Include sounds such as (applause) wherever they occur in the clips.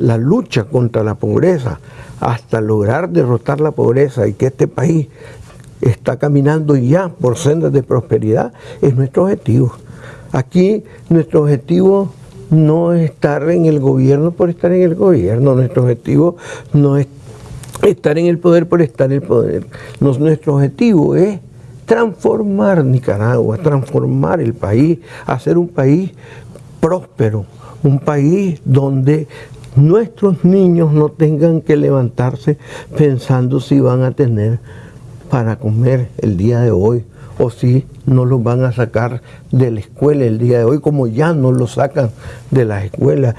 la lucha contra la pobreza hasta lograr derrotar la pobreza y que este país está caminando ya por sendas de prosperidad es nuestro objetivo. Aquí nuestro objetivo no es estar en el gobierno por estar en el gobierno, nuestro objetivo no es estar en el poder por estar en el poder. nuestro objetivo es transformar Nicaragua, transformar el país, hacer un país próspero, un país donde nuestros niños no tengan que levantarse pensando si van a tener para comer el día de hoy o si no los van a sacar de la escuela el día de hoy, como ya no los sacan de la escuela.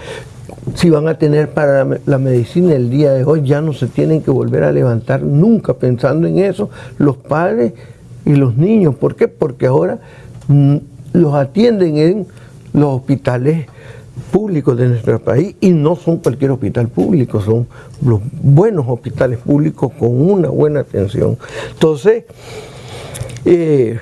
Si van a tener para la medicina el día de hoy, ya no se tienen que volver a levantar nunca pensando en eso los padres y los niños. ¿Por qué? Porque ahora mm, los atienden en los hospitales públicos de nuestro país y no son cualquier hospital público, son los buenos hospitales públicos con una buena atención. Entonces, eh,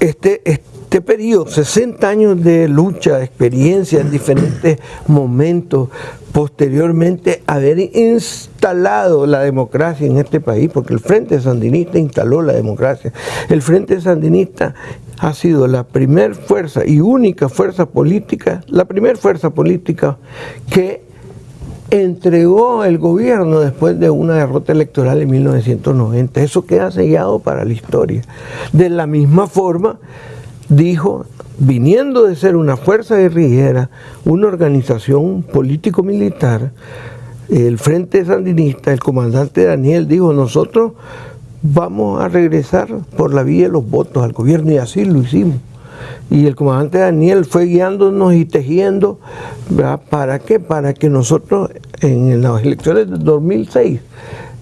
este, este periodo, 60 años de lucha, experiencia en diferentes momentos, posteriormente haber instalado la democracia en este país, porque el Frente Sandinista instaló la democracia. El Frente Sandinista ha sido la primera fuerza y única fuerza política, la primera fuerza política que entregó el gobierno después de una derrota electoral en 1990. Eso queda sellado para la historia. De la misma forma, dijo, viniendo de ser una fuerza guerrillera, una organización político-militar, el Frente Sandinista, el comandante Daniel dijo, nosotros vamos a regresar por la vía de los votos al gobierno y así lo hicimos. Y el comandante Daniel fue guiándonos y tejiendo, ¿para qué? Para que nosotros en las elecciones de 2006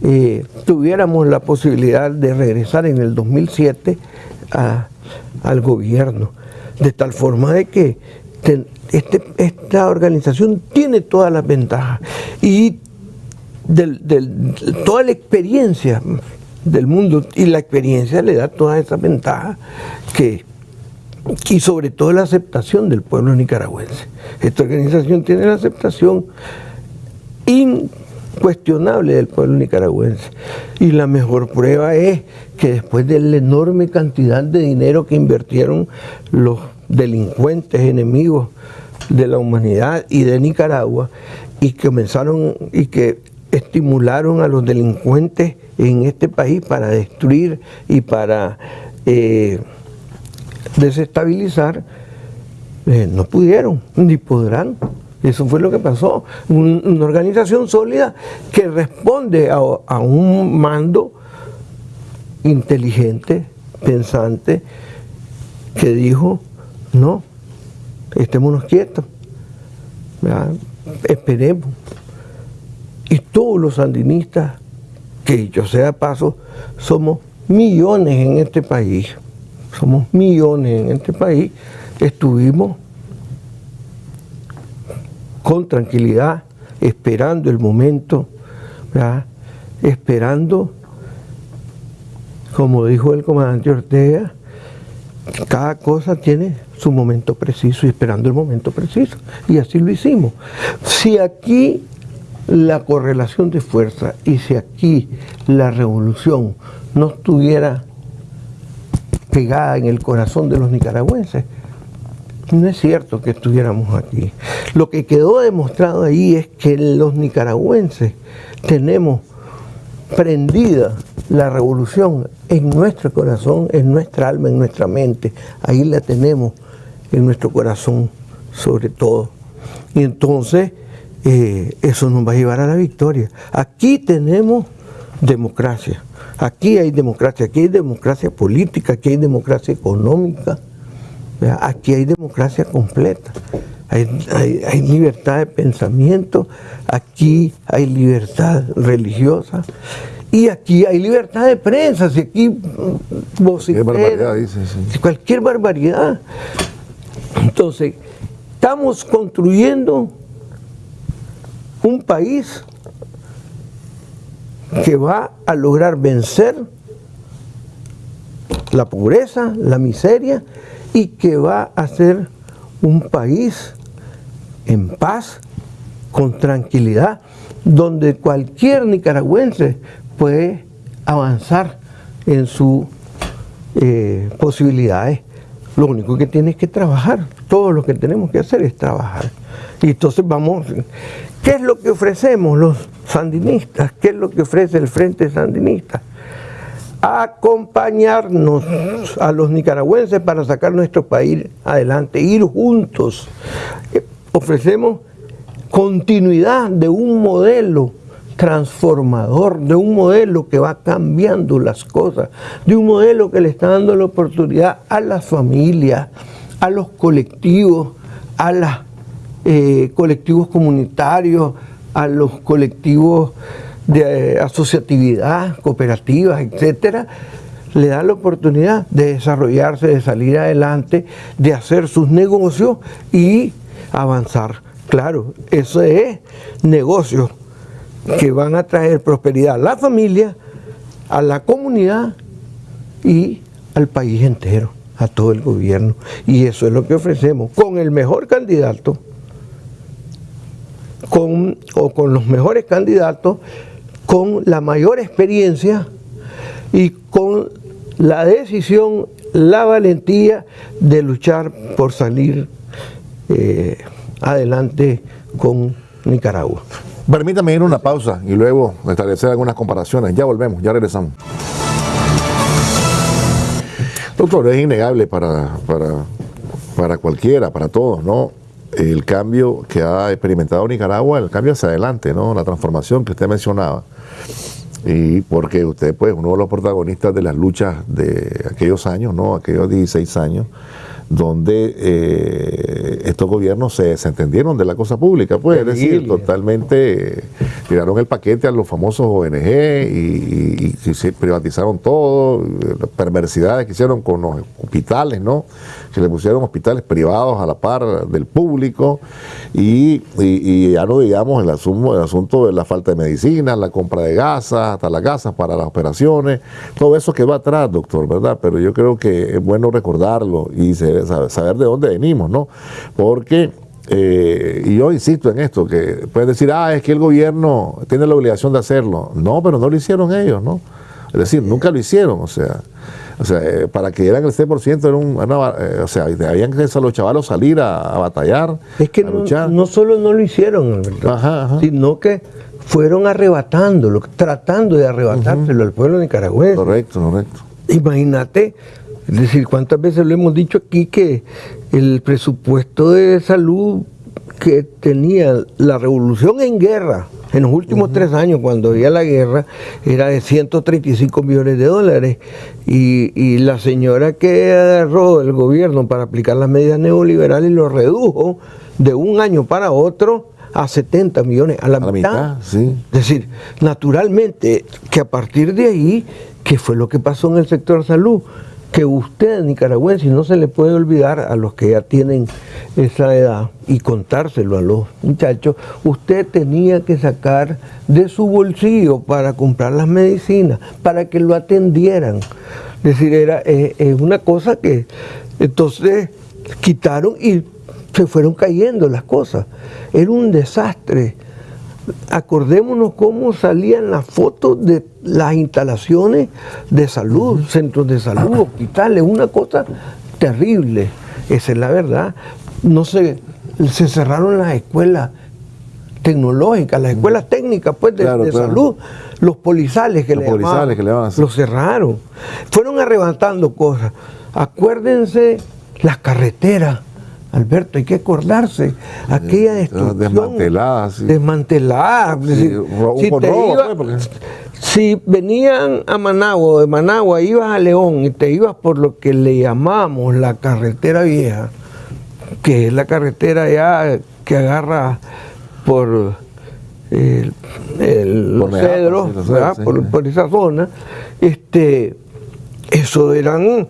eh, tuviéramos la posibilidad de regresar en el 2007 al gobierno, de tal forma de que este, esta organización tiene todas las ventajas y toda la experiencia del mundo y la experiencia le da todas esas ventajas que y sobre todo la aceptación del pueblo nicaragüense. Esta organización tiene la aceptación incuestionable del pueblo nicaragüense. Y la mejor prueba es que después de la enorme cantidad de dinero que invirtieron los delincuentes enemigos de la humanidad y de Nicaragua, y que comenzaron y que estimularon a los delincuentes en este país para destruir y para eh, desestabilizar, eh, no pudieron, ni podrán. Eso fue lo que pasó. una organización sólida que responde a, un mando inteligente, pensante, que dijo, no, estémonos quietos, esperemos. Y todos los sandinistas, que yo sea paso, somos millones en este país somos millones en este país, estuvimos con tranquilidad, esperando el momento, esperando, como dijo el comandante Ortega, cada cosa tiene su momento preciso y esperando el momento preciso. Y así lo hicimos. Si aquí la correlación de fuerza y si aquí la revolución no estuviera pegada en el corazón de los nicaragüenses. No es cierto que estuviéramos aquí. Lo que quedó demostrado ahí es que los nicaragüenses tenemos prendida la revolución en nuestro corazón, en nuestra alma, en nuestra mente. Ahí la tenemos en nuestro corazón sobre todo. Y entonces eh, eso nos va a llevar a la victoria. Aquí tenemos democracia. Aquí hay democracia, aquí hay democracia política, aquí hay democracia económica, aquí hay democracia completa. Hay, libertad de pensamiento, aquí hay libertad religiosa y aquí hay libertad de prensa, si aquí cualquier barbaridad, dice, cualquier barbaridad. Entonces, estamos construyendo un país que va a lograr vencer la pobreza, la miseria y que va a ser un país en paz con tranquilidad, donde cualquier nicaragüense puede avanzar en sus eh, posibilidades. Lo único que tiene es que trabajar. Todo lo que tenemos que hacer es trabajar. Y entonces vamos, ¿qué es lo que ofrecemos los sandinistas? ¿Qué es lo que ofrece el Frente Sandinista? Acompañarnos a los nicaragüenses para sacar nuestro país adelante, ir juntos. Ofrecemos continuidad de un modelo transformador, de un modelo que va cambiando las cosas, de un modelo que le está dando la oportunidad a las familias, a los colectivos, a los eh, colectivos comunitarios, a los colectivos de eh, asociatividad, cooperativas, etcétera, le da la oportunidad de desarrollarse, de salir adelante, de hacer sus negocios y avanzar. Claro, eso es negocios que van a traer prosperidad a la familia, a la comunidad y al país entero, a todo el gobierno. Y eso es lo que ofrecemos con el mejor candidato, con, o con los mejores candidatos, con la mayor experiencia y con la decisión, la valentía de luchar por salir eh, adelante con Nicaragua. Permítame ir a una pausa y luego establecer algunas comparaciones. Ya volvemos, ya regresamos. Doctor, es innegable para, para, para cualquiera, para todos, ¿no? El cambio que ha experimentado Nicaragua, el cambio hacia adelante, ¿no? La transformación que usted mencionaba. Y porque usted, pues, uno de los protagonistas de las luchas de aquellos años, ¿no? Aquellos 16 años, donde eh, estos gobiernos se desentendieron de la cosa pública, pues, es decir, totalmente tiraron el paquete a los famosos ONG y, se privatizaron todo, perversidades que hicieron con los hospitales, ¿no? Se le pusieron hospitales privados a la par del público y, ya no digamos el asunto, el asunto de la falta de medicina, la compra de gasas, hasta las gasas para las operaciones, todo eso que va atrás, doctor, ¿verdad? Pero yo creo que es bueno recordarlo y saber de dónde venimos, ¿no? Porque eh, y yo insisto en esto, que pueden decir, ah, es que el gobierno tiene la obligación de hacerlo. No, pero no lo hicieron ellos, ¿no? Es decir, nunca lo hicieron, o sea, o sea eh, para que dieran el 6% era un, eh, o sea, habían que a los chavalos salir a, batallar, es que no, no, solo no lo hicieron, sino que fueron arrebatándolo, tratando de arrebatárselo al pueblo nicaragüense. Correcto, correcto. Imagínate, es decir, cuántas veces lo hemos dicho aquí que el presupuesto de salud que tenía la revolución en guerra en los últimos tres años, cuando había la guerra, era de 135 millones de dólares. Y, la señora que agarró el gobierno para aplicar las medidas neoliberales lo redujo de un año para otro a 70 millones, a la, mitad. Es decir, naturalmente que a partir de ahí, ¿qué fue lo que pasó en el sector salud? Que usted, nicaragüense, no se le puede olvidar a los que ya tienen esa edad y contárselo a los muchachos, usted tenía que sacar de su bolsillo para comprar las medicinas, para que lo atendieran. Es decir, era eh, una cosa que entonces quitaron y se fueron cayendo las cosas. Era un desastre acordémonos cómo salían las fotos de las instalaciones de salud, centros de salud, (clears throat) hospitales, una cosa terrible, esa es la verdad. No se, se cerraron las escuelas tecnológicas, las escuelas técnicas pues de, salud, los polizales que, le, polizales que le los cerraron. Fueron arrebatando cosas. Acuérdense las carreteras Alberto, hay que acordarse, aquella destrucción desmantelada, sí. desmantelada. si, venían a Managua, de Managua ibas a León y te ibas por lo que le llamamos la carretera vieja, que es la carretera ya que agarra por el, los cedros, por, esa zona, este, eso eran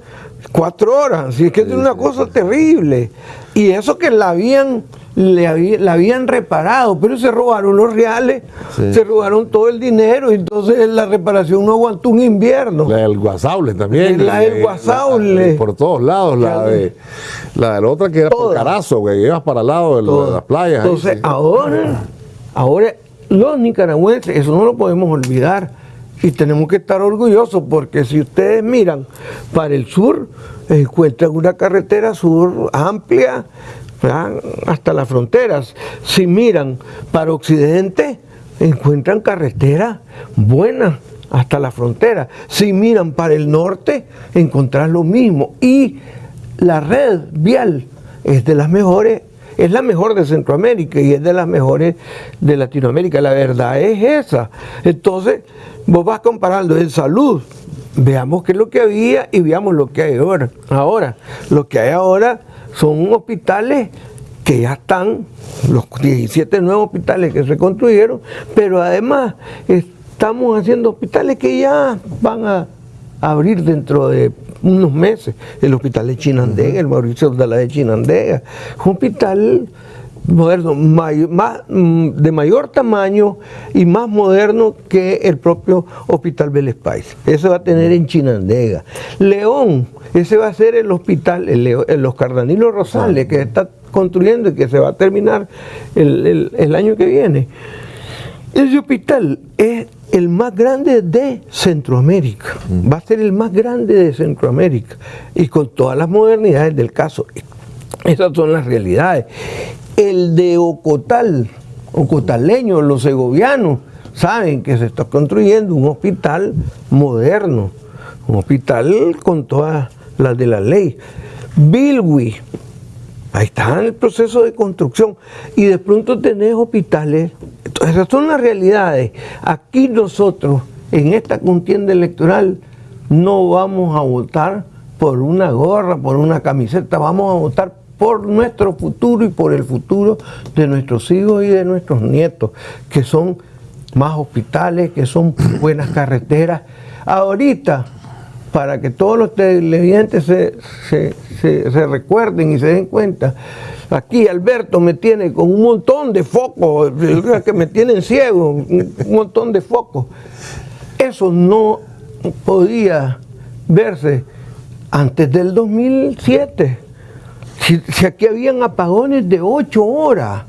cuatro horas, así es que es una cosa terrible. Y eso que la habían, le la habían reparado, pero se robaron los reales, se robaron todo el dinero, entonces la reparación no aguantó un invierno. La del Guasable también. La del Guasable. por todos lados, la de la, otra que era por Carazo, que ibas para el lado de, las playas. Entonces ahora Ahora, los nicaragüenses, eso no lo podemos olvidar, y tenemos que estar orgullosos porque si ustedes miran para el sur, encuentran una carretera sur amplia hasta las fronteras. Si miran para occidente, encuentran carreteras buenas hasta la frontera. Si miran para el norte, encontrarán lo mismo. Y la red vial es de las mejores, es la mejor de Centroamérica y es de las mejores de Latinoamérica. La verdad es esa. Entonces, vos vas comparando en salud, veamos qué es lo que había y veamos lo que hay ahora. Ahora, lo que hay ahora son hospitales que ya están, los 17 nuevos hospitales que se construyeron, pero además estamos haciendo hospitales que ya van a abrir dentro de unos meses. El hospital de Chinandega, el Mauricio de la de Chinandega, un hospital moderno, más, mm, de mayor tamaño y más moderno que el propio Hospital Vélez Ese va a tener en Chinandega. León, ese va a ser el hospital, el, los Cardanilos Rosales, que está construyendo y que se va a terminar el, año que viene. Ese hospital es el más grande de Centroamérica, va a ser el más grande de Centroamérica y con todas las modernidades del caso. Esas son las realidades el de Ocotal, ocotaleños, los segovianos, saben que se está construyendo un hospital moderno, un hospital con todas las de la ley. Bilwi, ahí está en el proceso de construcción y de pronto tenés hospitales. esas son las realidades. Aquí nosotros, en esta contienda electoral, no vamos a votar por una gorra, por una camiseta, vamos a votar por nuestro futuro y por el futuro de nuestros hijos y de nuestros nietos, que son más hospitales, que son buenas carreteras. Ahorita, para que todos los televidentes se, se, recuerden y se den cuenta, aquí Alberto me tiene con un montón de focos, (laughs) que me tienen ciego, un montón de focos. Eso no podía verse antes del 2007 si, aquí habían apagones de ocho horas.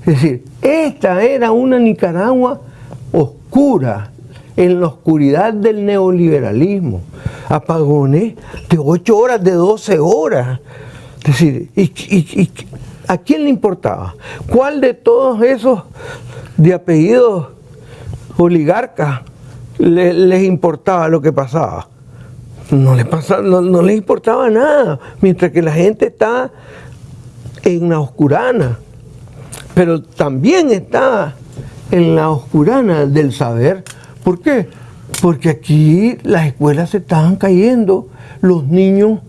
Es decir, esta era una Nicaragua oscura, en la oscuridad del neoliberalismo. Apagones de ocho horas, de 12 horas. Es decir, y, ¿a quién le importaba? ¿Cuál de todos esos de apellidos oligarcas les importaba lo que pasaba? No le, pasa, no, le importaba nada, mientras que la gente está en la oscurana, pero también está en la oscurana del saber. ¿Por qué? Porque aquí las escuelas se estaban cayendo, los niños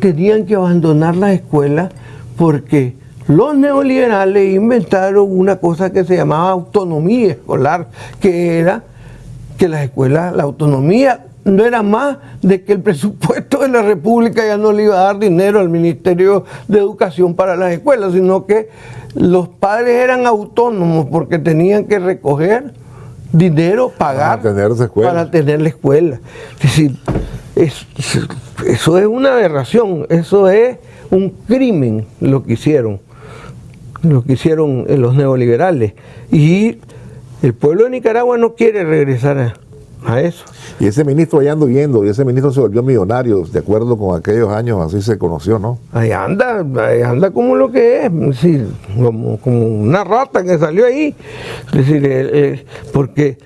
tenían que abandonar las escuelas porque los neoliberales inventaron una cosa que se llamaba autonomía escolar, que era que las escuelas, la autonomía no era más de que el presupuesto de la República ya no le iba a dar dinero al Ministerio de Educación para las escuelas, sino que los padres eran autónomos porque tenían que recoger dinero, pagar para tener, la escuela. Es decir, eso es una aberración, eso es un crimen lo que hicieron, lo que hicieron los neoliberales. Y el pueblo de Nicaragua no quiere regresar a a eso. Y ese ministro allá ando viendo, y ese ministro se volvió millonario, de acuerdo con aquellos años, así se conoció, ¿no? Ahí anda, ahí anda como lo que es, como, una rata que salió ahí. Es decir, eh, eh, porque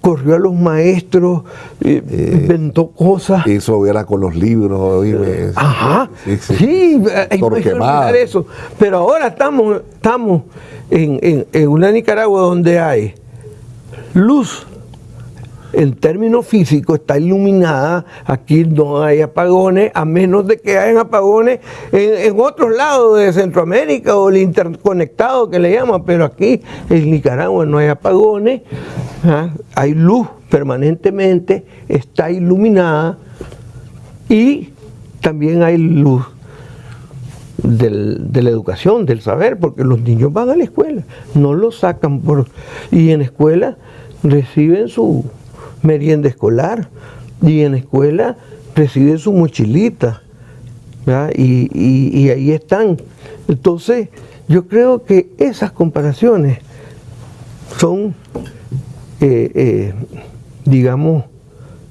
corrió a los maestros, eh, inventó cosas. Eso era con los libros. Ajá, sí, sí. hay que eso. Pero ahora estamos, estamos en, en una Nicaragua donde hay luz en términos físicos está iluminada, aquí no hay apagones, a menos de que hayan apagones en, otros lados de Centroamérica o el interconectado que le llaman, pero aquí en Nicaragua no hay apagones, ¿ah? hay luz permanentemente, está iluminada y también hay luz de la educación, del saber, porque los niños van a la escuela, no los sacan por... y en escuela reciben su, merienda escolar y en escuela reciben su mochilita. Y, ahí están. Entonces, yo creo que esas comparaciones son, eh, eh, digamos,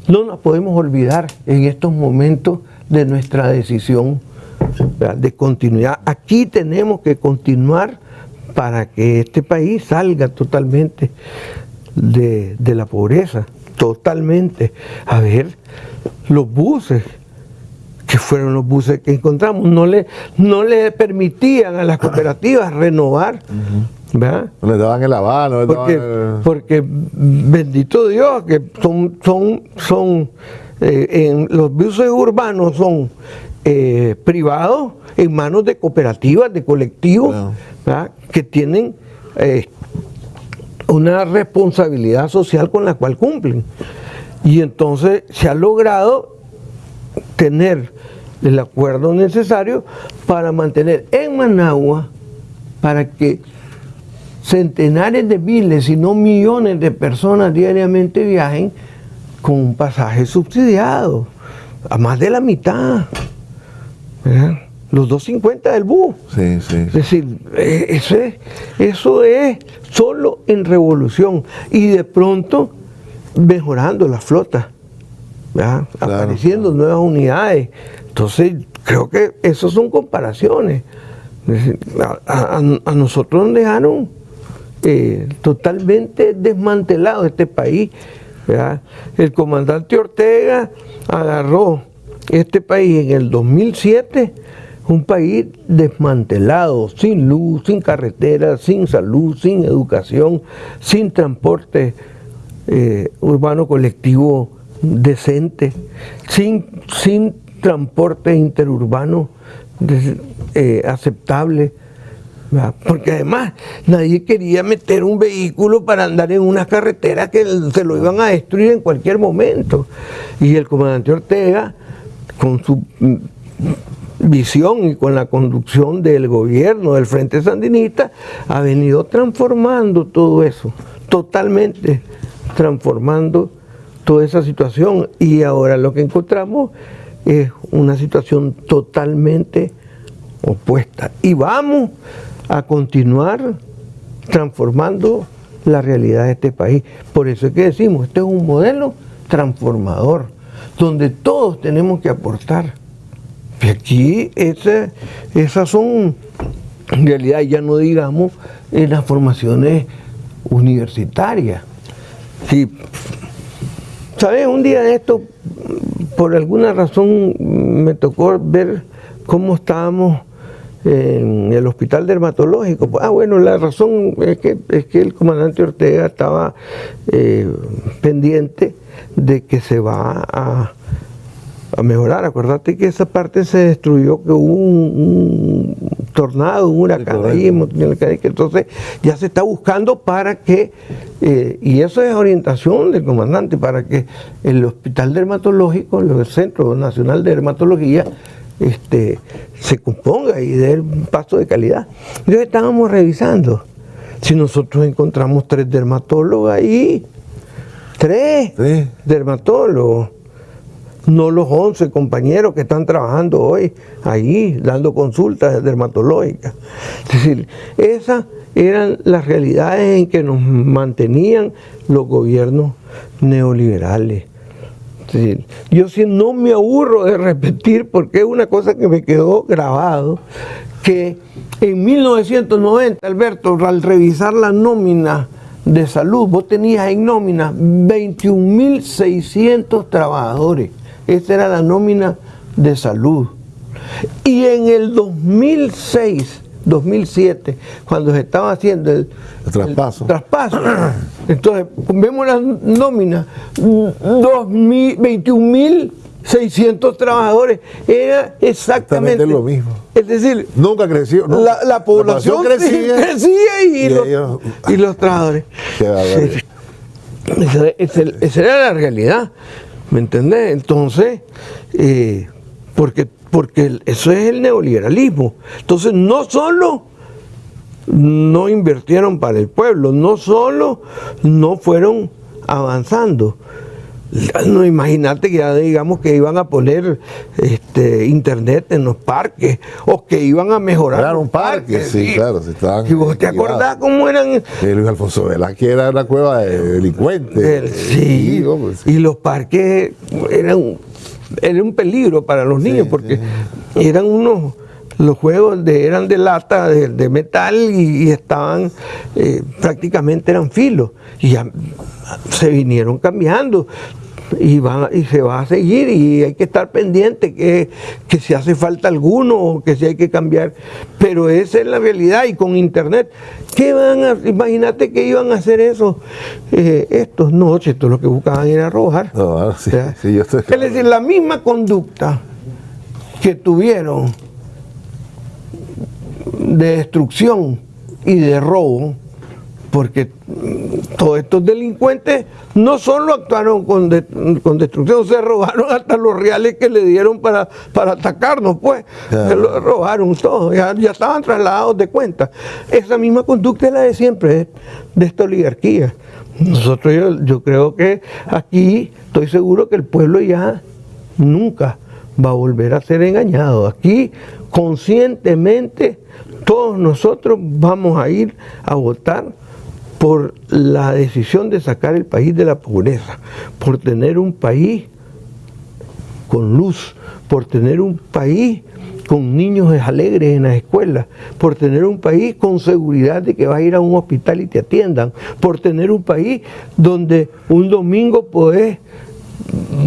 no nos podemos olvidar en estos momentos de nuestra decisión de continuidad. Aquí tenemos que continuar para que este país salga totalmente de la pobreza, totalmente. A ver, los buses, que fueron los buses que encontramos, no le, no le permitían a las cooperativas (coughs) renovar. ¿verdad? No le daban el aval, porque, porque bendito Dios, que son, son, son eh, en los buses urbanos son eh, privados en manos de cooperativas, de colectivos, que tienen eh, una responsabilidad social con la cual cumplen. Y entonces se ha logrado tener el acuerdo necesario para mantener en Managua, para que centenares de miles, si no millones de personas diariamente viajen con un pasaje subsidiado, a más de la mitad. Los 250 del bus. Sí, sí. Es decir, eh, eso es solo en revolución. Y de pronto mejorando la flota apareciendo nuevas unidades. Entonces, creo que esas son comparaciones. A, nosotros nos dejaron eh, totalmente desmantelado este país. El comandante Ortega agarró este país en el 2007, un país desmantelado, sin luz, sin carreteras, sin salud, sin educación, sin transporte eh, urbano colectivo decente, sin, sin transporte interurbano eh, aceptable. Porque además nadie quería meter un vehículo para andar en una carretera que se lo iban a destruir en cualquier momento. Y el comandante Ortega, con su visión y con la conducción del gobierno del Frente Sandinista, ha venido transformando todo eso, totalmente transformando toda esa situación y ahora lo que encontramos es una situación totalmente opuesta. Y vamos a continuar transformando la realidad de este país. Por eso es que decimos, este es un modelo transformador, donde todos tenemos que aportar. Y aquí esas son, en realidad ya no digamos, en las formaciones universitarias. Sí, ¿Sabes? Un día de esto, por alguna razón, me tocó ver cómo estábamos en el hospital dermatológico. Ah, bueno, la razón es que, es que el comandante Ortega estaba eh, pendiente de que se va a, a mejorar. Acuérdate que esa parte se destruyó, que hubo un, tornado, un huracán ahí, entonces ya se está buscando para que, eh, y eso es orientación del comandante, para que el hospital dermatológico, el Centro Nacional de Dermatología, este, se componga y dé un paso de calidad. Entonces estábamos revisando, si nosotros encontramos tres dermatólogos ahí, tres dermatólogos, no los 11 compañeros que están trabajando hoy ahí dando consultas dermatológicas. Es decir, esas eran las realidades en que nos mantenían los gobiernos neoliberales. Yo sí no me aburro de repetir porque es una cosa que me quedó grabado, que en 1990, Alberto, al revisar la nómina de salud, vos tenías en nómina 21.600 trabajadores. Esta era la nómina de salud. Y en el 2006, 2007, cuando se estaba haciendo el, traspaso. traspaso, (coughs) entonces vemos la nómina, 21.600 trabajadores, era exactamente, lo mismo. Es decir, nunca creció. La, población, (laughs) crecía, y, los, trabajadores. esa era la realidad. ¿Me entendés? Entonces, eh, porque, porque eso es el neoliberalismo. Entonces, no solo no invirtieron para el pueblo, no solo no fueron avanzando, No, imagínate que ya digamos que iban a poner este, internet en los parques o que iban a mejorar. Era los un parque, parques, sí, claro. Si estaban ¿Y vos te acordás cómo eran? Eh, Luis Alfonso Velázquez era una cueva de delincuentes. El- sí, y los parques eran, un- era un peligro para los niños porque eran unos, los juegos de, eran de lata, de, de metal y, y estaban, eh, prácticamente eran filos y ya (laughs) se vinieron cambiando. Y, van, y se va a seguir y hay que estar pendiente que, que si hace falta alguno o que si hay que cambiar. Pero esa es la realidad y con internet, ¿qué van a, imagínate que iban a hacer eso eh, estos no, estos lo que buscaban era robar. No, sí, O sea, sí, yo estoy- Es decir, la misma conducta que tuvieron de destrucción y de robo, porque todos estos delincuentes no solo actuaron con, de- con destrucción, se robaron hasta los reales que le dieron para, para atacarnos, pues. Claro. Se lo robaron todo, ya, ya estaban trasladados de cuenta. Esa misma conducta es la de siempre, de, de esta oligarquía. Nosotros, yo, yo creo que aquí estoy seguro que el pueblo ya nunca va a volver a ser engañado. Aquí, conscientemente, todos nosotros vamos a ir a votar por la decisión de sacar el país de la pobreza, por tener un país con luz, por tener un país con niños alegres en las escuelas, por tener un país con seguridad de que vas a ir a un hospital y te atiendan, por tener un país donde un domingo podés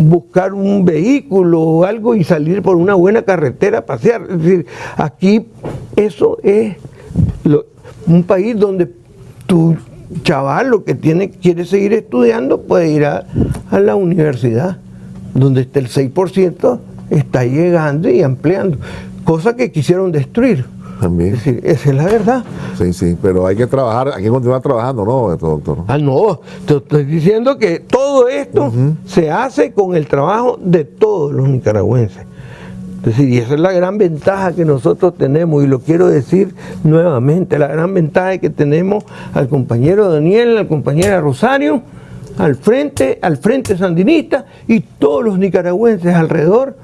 buscar un vehículo o algo y salir por una buena carretera a pasear. Es decir, aquí eso es lo- un país donde tu chaval lo que tiene, quiere seguir estudiando puede ir a, a la universidad, donde está el 6% está llegando y ampliando, cosa que quisieron destruir. También. Es decir, esa es la verdad. Sí, sí, pero hay que trabajar, hay que continuar trabajando, ¿no, doctor? Ah, no, te estoy diciendo que todo esto se hace con el trabajo de todos los nicaragüenses. Es decir, y esa es la gran ventaja que nosotros tenemos, y lo quiero decir nuevamente, la gran ventaja que tenemos al compañero Daniel, al compañera Rosario, al frente, al frente sandinista y todos los nicaragüenses alrededor,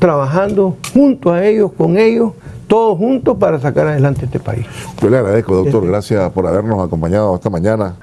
trabajando junto a ellos, con ellos, todos juntos para sacar adelante este país. Yo le agradezco, doctor, gracias por habernos acompañado esta mañana.